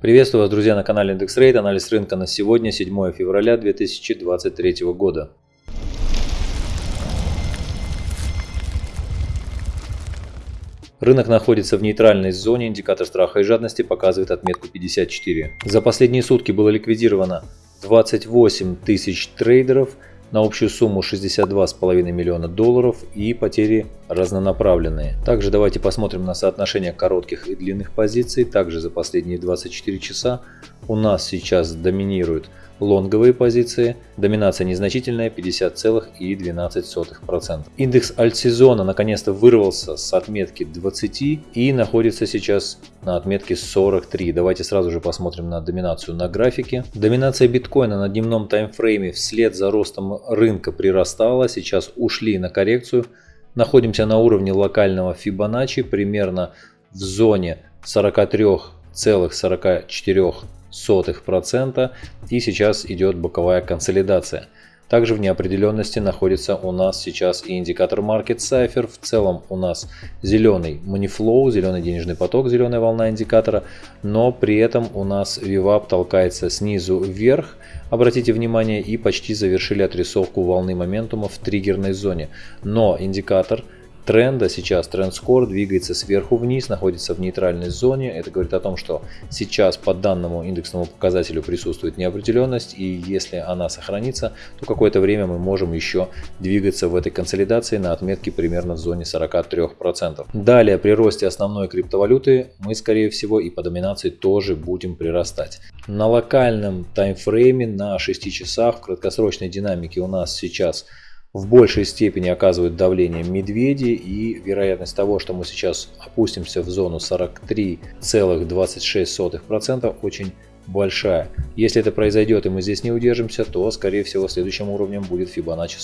Приветствую вас, друзья, на канале IndexRate. Анализ рынка на сегодня, 7 февраля 2023 года. Рынок находится в нейтральной зоне, индикатор страха и жадности показывает отметку 54. За последние сутки было ликвидировано 28 тысяч трейдеров – на общую сумму 62,5 миллиона долларов и потери разнонаправленные. Также давайте посмотрим на соотношение коротких и длинных позиций. Также за последние 24 часа у нас сейчас доминирует лонговые позиции, доминация незначительная 50,12%. Индекс альтсезона наконец-то вырвался с отметки 20 и находится сейчас на отметке 43. Давайте сразу же посмотрим на доминацию на графике. Доминация биткоина на дневном таймфрейме вслед за ростом рынка прирастала, сейчас ушли на коррекцию. Находимся на уровне локального Fibonacci примерно в зоне 43,44 процента и сейчас идет боковая консолидация. Также в неопределенности находится у нас сейчас и индикатор Market Cipher. В целом у нас зеленый Money Flow, зеленый денежный поток, зеленая волна индикатора. Но при этом у нас VWAP толкается снизу вверх. Обратите внимание и почти завершили отрисовку волны моментума в триггерной зоне. Но индикатор тренда сейчас тренд-скор двигается сверху вниз, находится в нейтральной зоне. Это говорит о том, что сейчас по данному индексному показателю присутствует неопределенность, и если она сохранится, то какое-то время мы можем еще двигаться в этой консолидации на отметке примерно в зоне 43%. Далее при росте основной криптовалюты мы скорее всего и по доминации тоже будем прирастать. На локальном таймфрейме на 6 часах в краткосрочной динамике у нас сейчас в большей степени оказывают давление медведи и вероятность того, что мы сейчас опустимся в зону 43,26% очень большая. Если это произойдет и мы здесь не удержимся, то скорее всего следующим уровнем будет Fibonacci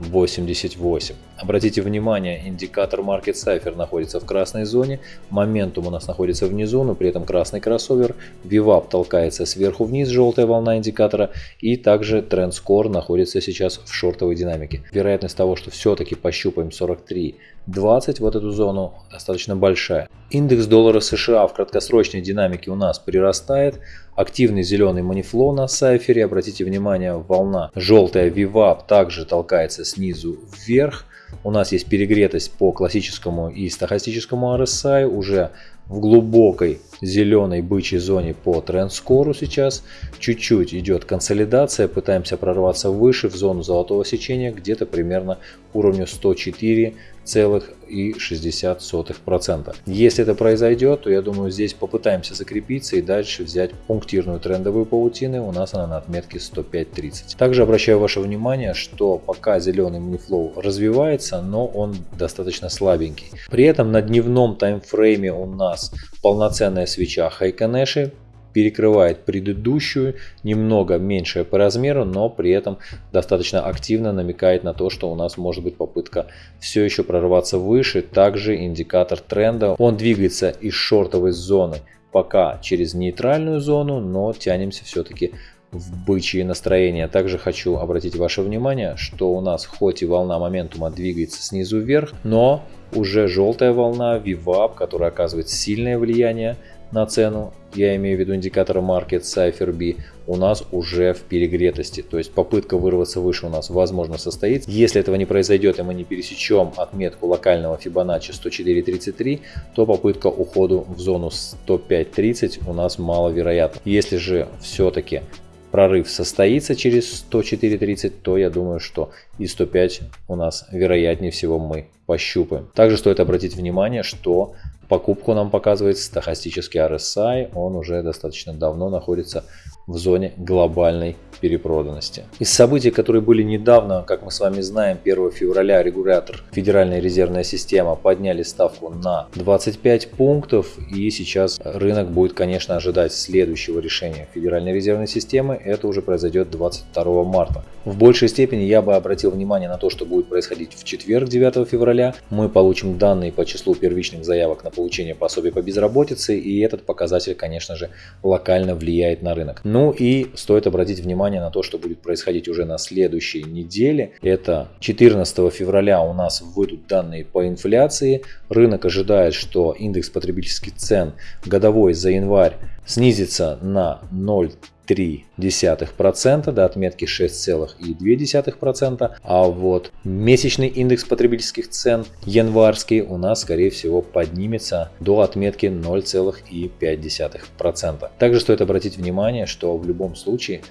42.88. Обратите внимание, индикатор Market Cipher находится в красной зоне, моментум у нас находится внизу, но при этом красный кроссовер, VWAP толкается сверху вниз, желтая волна индикатора, и также Trend Score находится сейчас в шортовой динамике. Вероятность того, что все-таки пощупаем 43 20 вот эту зону достаточно большая. Индекс доллара США в краткосрочной динамике у нас прирастает. Активный зеленый манифло на сайфере. Обратите внимание, волна желтая VWAP также толкается снизу вверх. У нас есть перегретость по классическому и стохастическому RSI. Уже в глубокой зеленой бычьей зоне по трендскору сейчас. Чуть-чуть идет консолидация, пытаемся прорваться выше в зону золотого сечения, где-то примерно уровню 104,60%. Если это произойдет, то я думаю здесь попытаемся закрепиться и дальше взять пунктирную трендовую паутину. У нас она на отметке 105.30. Также обращаю ваше внимание, что пока зеленый манифлоу развивается, но он достаточно слабенький. При этом на дневном таймфрейме у нас полноценная свеча Хайконеши перекрывает предыдущую, немного меньшая по размеру, но при этом достаточно активно намекает на то, что у нас может быть попытка все еще прорваться выше. Также индикатор тренда, он двигается из шортовой зоны пока через нейтральную зону, но тянемся все-таки в бычье настроение. Также хочу обратить ваше внимание, что у нас хоть и волна моментума двигается снизу вверх, но уже желтая волна VWAP, которая оказывает сильное влияние на цену, я имею в виду индикатор Market Cipher B, у нас уже в перегретости. То есть попытка вырваться выше у нас возможно состоится. Если этого не произойдет и мы не пересечем отметку локального Fibonacci 104.33, то попытка уходу в зону 105.30 у нас маловероятна. Если же все-таки прорыв состоится через 104.30, то я думаю, что и 105 у нас вероятнее всего мы пощупаем. Также стоит обратить внимание, что покупку нам показывает стахастический RSI, он уже достаточно давно находится в зоне глобальной перепроданности. Из событий, которые были недавно, как мы с вами знаем, 1 февраля регулятор Федеральная резервная система подняли ставку на 25 пунктов и сейчас рынок будет, конечно, ожидать следующего решения Федеральной резервной системы. Это уже произойдет 22 марта. В большей степени я бы обратил внимание на то, что будет происходить в четверг 9 февраля. Мы получим данные по числу первичных заявок на получение пособия по безработице и этот показатель, конечно же, локально влияет на рынок. Но Ну и стоит обратить внимание на то, что будет происходить уже на следующей неделе. Это 14 февраля у нас выйдут данные по инфляции. Рынок ожидает, что индекс потребительских цен годовой за январь снизится на 0 0,3% до отметки 6,2%, а вот месячный индекс потребительских цен январский у нас скорее всего поднимется до отметки 0,5%. Также стоит обратить внимание, что в любом случае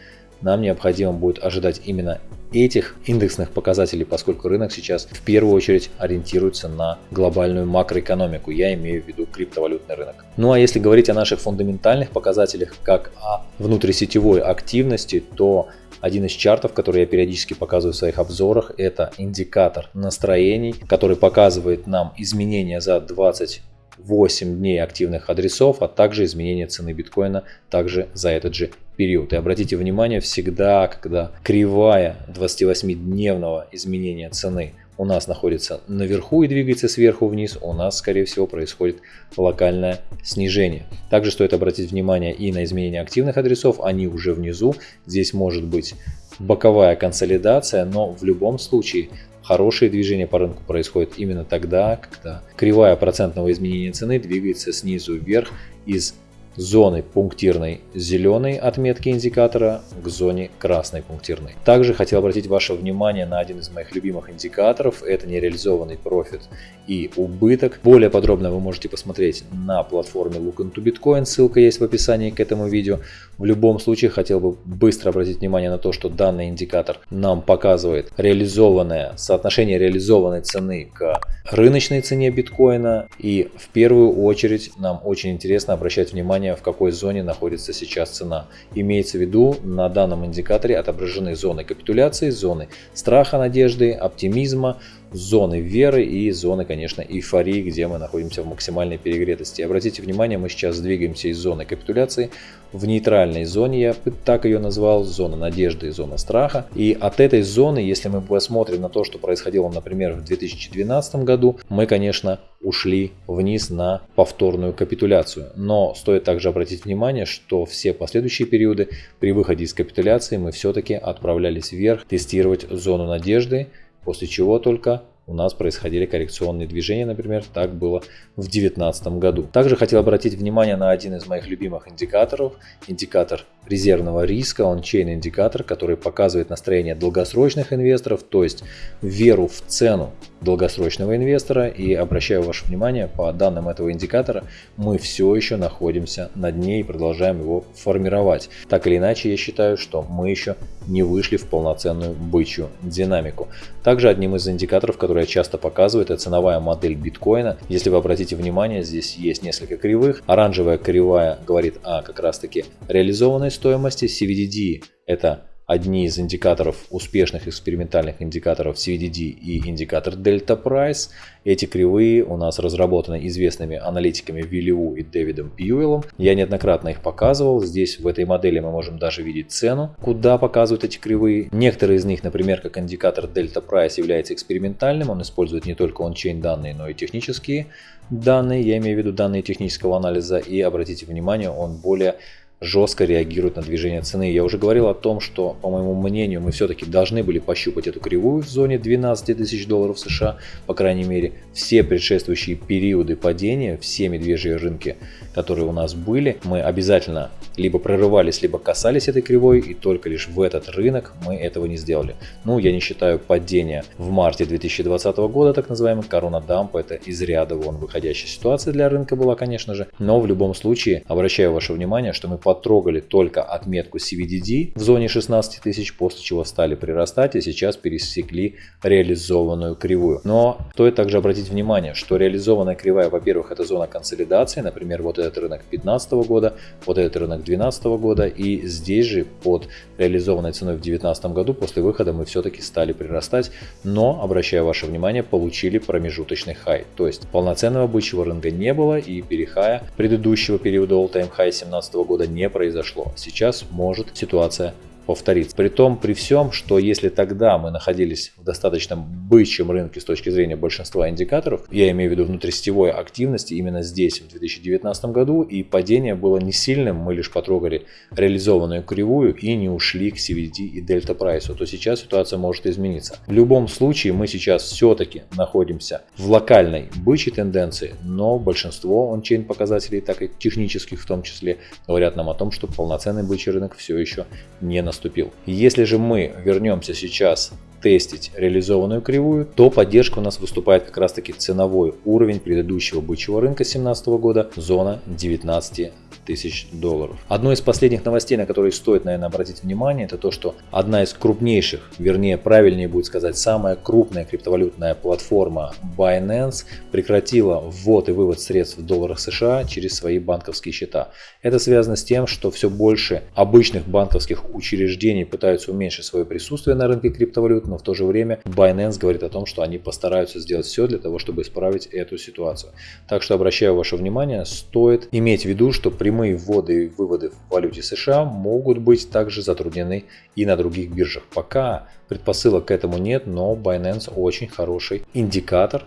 нам необходимо будет ожидать именно этих индексных показателей, поскольку рынок сейчас в первую очередь ориентируется на глобальную макроэкономику, я имею в виду криптовалютный рынок. Ну а если говорить о наших фундаментальных показателях, как о внутрисетевой активности, то один из чартов, который я периодически показываю в своих обзорах, это индикатор настроений, который показывает нам изменения за 20 8 дней активных адресов, а также изменение цены биткоина также за этот же период. И обратите внимание, всегда, когда кривая 28-дневного изменения цены у нас находится наверху и двигается сверху вниз, у нас, скорее всего, происходит локальное снижение. Также стоит обратить внимание и на изменение активных адресов, они уже внизу. Здесь может быть боковая консолидация, но в любом случае Хорошее движение по рынку происходит именно тогда, когда кривая процентного изменения цены двигается снизу вверх из зоны пунктирной зеленой отметки индикатора к зоне красной пунктирной. Также хотел обратить ваше внимание на один из моих любимых индикаторов. Это нереализованный профит и убыток. Более подробно вы можете посмотреть на платформе Look into Bitcoin. Ссылка есть в описании к этому видео. В любом случае хотел бы быстро обратить внимание на то, что данный индикатор нам показывает реализованное соотношение реализованной цены к рыночной цене биткоина. И в первую очередь нам очень интересно обращать внимание, в какой зоне находится сейчас цена. Имеется в виду, на данном индикаторе отображены зоны капитуляции, зоны страха, надежды, оптимизма, зоны веры и зоны, конечно, эйфории, где мы находимся в максимальной перегретости. Обратите внимание, мы сейчас двигаемся из зоны капитуляции в нейтральной зоне, я так ее назвал, зона надежды и зона страха. И от этой зоны, если мы посмотрим на то, что происходило, например, в 2012 году, мы, конечно, ушли вниз на повторную капитуляцию. Но стоит также обратить внимание, что все последующие периоды при выходе из капитуляции мы все-таки отправлялись вверх тестировать зону надежды, после чего только у нас происходили коррекционные движения, например, так было в 2019 году. Также хотел обратить внимание на один из моих любимых индикаторов, индикатор резервного риска, он чейн индикатор, который показывает настроение долгосрочных инвесторов, то есть веру в цену долгосрочного инвестора. И обращаю ваше внимание, по данным этого индикатора, мы все еще находимся на дне и продолжаем его формировать. Так или иначе, я считаю, что мы еще не вышли в полноценную бычью динамику. Также одним из индикаторов, который я часто показываю, это ценовая модель биткоина. Если вы обратите внимание, здесь есть несколько кривых. Оранжевая кривая говорит о как раз таки реализованной стоимости, CVDD это одни из индикаторов, успешных экспериментальных индикаторов CVDD и индикатор Delta Price. Эти кривые у нас разработаны известными аналитиками Виллиу и Дэвидом Пьюэлом. Я неоднократно их показывал. Здесь в этой модели мы можем даже видеть цену, куда показывают эти кривые. Некоторые из них, например, как индикатор Delta Price является экспериментальным. Он использует не только ончейн данные, но и технические данные. Я имею в виду данные технического анализа. И обратите внимание, он более жестко реагирует на движение цены. Я уже говорил о том, что, по моему мнению, мы все-таки должны были пощупать эту кривую в зоне 12 тысяч долларов США. По крайней мере, все предшествующие периоды падения, все медвежьи рынки, которые у нас были, мы обязательно либо прорывались, либо касались этой кривой, и только лишь в этот рынок мы этого не сделали. Ну, я не считаю падение в марте 2020 года, так называемый корона дамп, это из ряда вон выходящая ситуация для рынка была, конечно же, но в любом случае обращаю ваше внимание, что мы потрогали только отметку CVDD в зоне 16 тысяч, после чего стали прирастать и сейчас пересекли реализованную кривую. Но стоит также обратить внимание, что реализованная кривая, во-первых, это зона консолидации, например, вот этот рынок 2015 года, вот этот рынок 2012 года, и здесь же под реализованной ценой в 2019 году после выхода мы все-таки стали прирастать, но, обращаю ваше внимание, получили промежуточный хай, то есть полноценного бычьего рынка не было и перехая предыдущего периода all-time high 2017 года не произошло. Сейчас может ситуация повторится. При том, при всем, что если тогда мы находились в достаточно бычьем рынке с точки зрения большинства индикаторов, я имею в виду внутрисетевой активности именно здесь, в 2019 году, и падение было не сильным, мы лишь потрогали реализованную кривую и не ушли к CVD и дельта прайсу, то сейчас ситуация может измениться. В любом случае мы сейчас все-таки находимся в локальной бычьей тенденции, но большинство ончейн показателей, так и технических в том числе, говорят нам о том, что полноценный бычий рынок все еще не наступил. Если же мы вернемся сейчас тестить реализованную кривую, то поддержка у нас выступает как раз таки ценовой уровень предыдущего бычьего рынка 2017 года, зона 19 тысяч долларов. Одной из последних новостей, на которые стоит, наверное, обратить внимание, это то, что одна из крупнейших, вернее, правильнее будет сказать, самая крупная криптовалютная платформа Binance прекратила ввод и вывод средств в долларах США через свои банковские счета. Это связано с тем, что все больше обычных банковских учреждений пытаются уменьшить свое присутствие на рынке криптовалют, но в то же время Binance говорит о том, что они постараются сделать все для того, чтобы исправить эту ситуацию. Так что обращаю ваше внимание, стоит иметь в виду, что прямые прямые вводы и выводы в валюте США могут быть также затруднены и на других биржах. Пока предпосылок к этому нет, но Binance очень хороший индикатор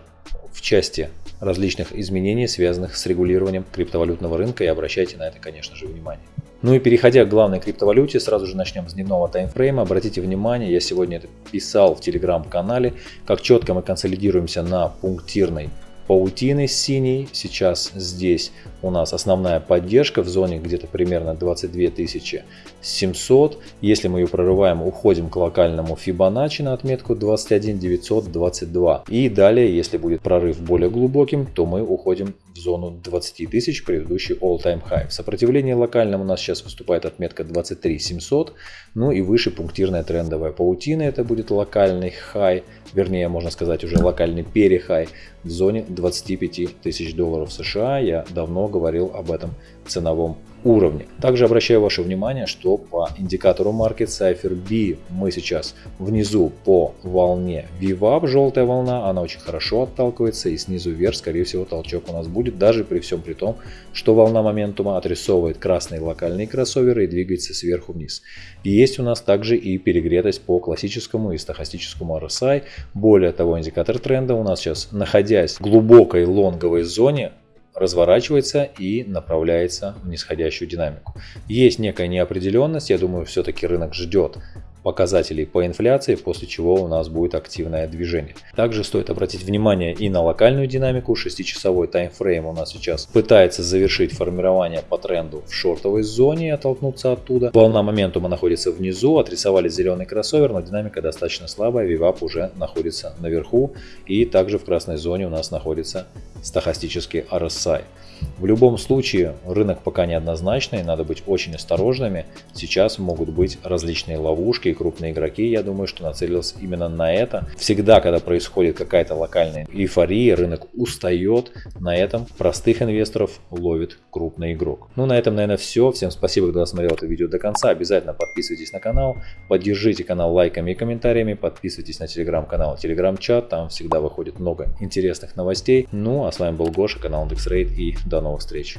в части различных изменений, связанных с регулированием криптовалютного рынка и обращайте на это, конечно же, внимание. Ну и переходя к главной криптовалюте, сразу же начнем с дневного таймфрейма. Обратите внимание, я сегодня это писал в телеграм-канале, как четко мы консолидируемся на пунктирной паутины синей. Сейчас здесь у нас основная поддержка в зоне где-то примерно 22 700. Если мы ее прорываем, уходим к локальному Fibonacci на отметку 21 922. И далее, если будет прорыв более глубоким, то мы уходим в зону 20 тысяч, предыдущий all-time high. В сопротивлении локальном у нас сейчас выступает отметка 23 700. Ну и выше пунктирная трендовая паутина, это будет локальный high, вернее, можно сказать уже локальный перехай в зоне 25 тысяч долларов США. Я давно говорил об этом ценовом уровне. Также обращаю ваше внимание, что по индикатору Market Cipher B мы сейчас внизу по волне VWAP, желтая волна, она очень хорошо отталкивается и снизу вверх, скорее всего, толчок у нас будет, даже при всем при том, что волна моментума отрисовывает красные локальные кроссоверы и двигается сверху вниз. И есть у нас также и перегретость по классическому и стохастическому RSI. Более того, индикатор тренда у нас сейчас, находясь в глубокой лонговой зоне, разворачивается и направляется в нисходящую динамику. Есть некая неопределенность, я думаю, все-таки рынок ждет показателей по инфляции, после чего у нас будет активное движение. Также стоит обратить внимание и на локальную динамику. 6-часовой таймфрейм у нас сейчас пытается завершить формирование по тренду в шортовой зоне и оттолкнуться оттуда. Волна моментума находится внизу, отрисовали зеленый кроссовер, но динамика достаточно слабая, вивап уже находится наверху и также в красной зоне у нас находится стохастический RSI. В любом случае рынок пока неоднозначный, надо быть очень осторожными. Сейчас могут быть различные ловушки и крупные игроки, я думаю, что нацелился именно на это. Всегда, когда происходит какая-то локальная эйфория, рынок устает, на этом простых инвесторов ловит крупный игрок. Ну на этом, наверное, все. Всем спасибо, кто досмотрел это видео до конца. Обязательно подписывайтесь на канал, поддержите канал лайками и комментариями, подписывайтесь на телеграм-канал, телеграм-чат, там всегда выходит много интересных новостей. Ну а с вами был Гоша, канал IndexRate и до новых встреч!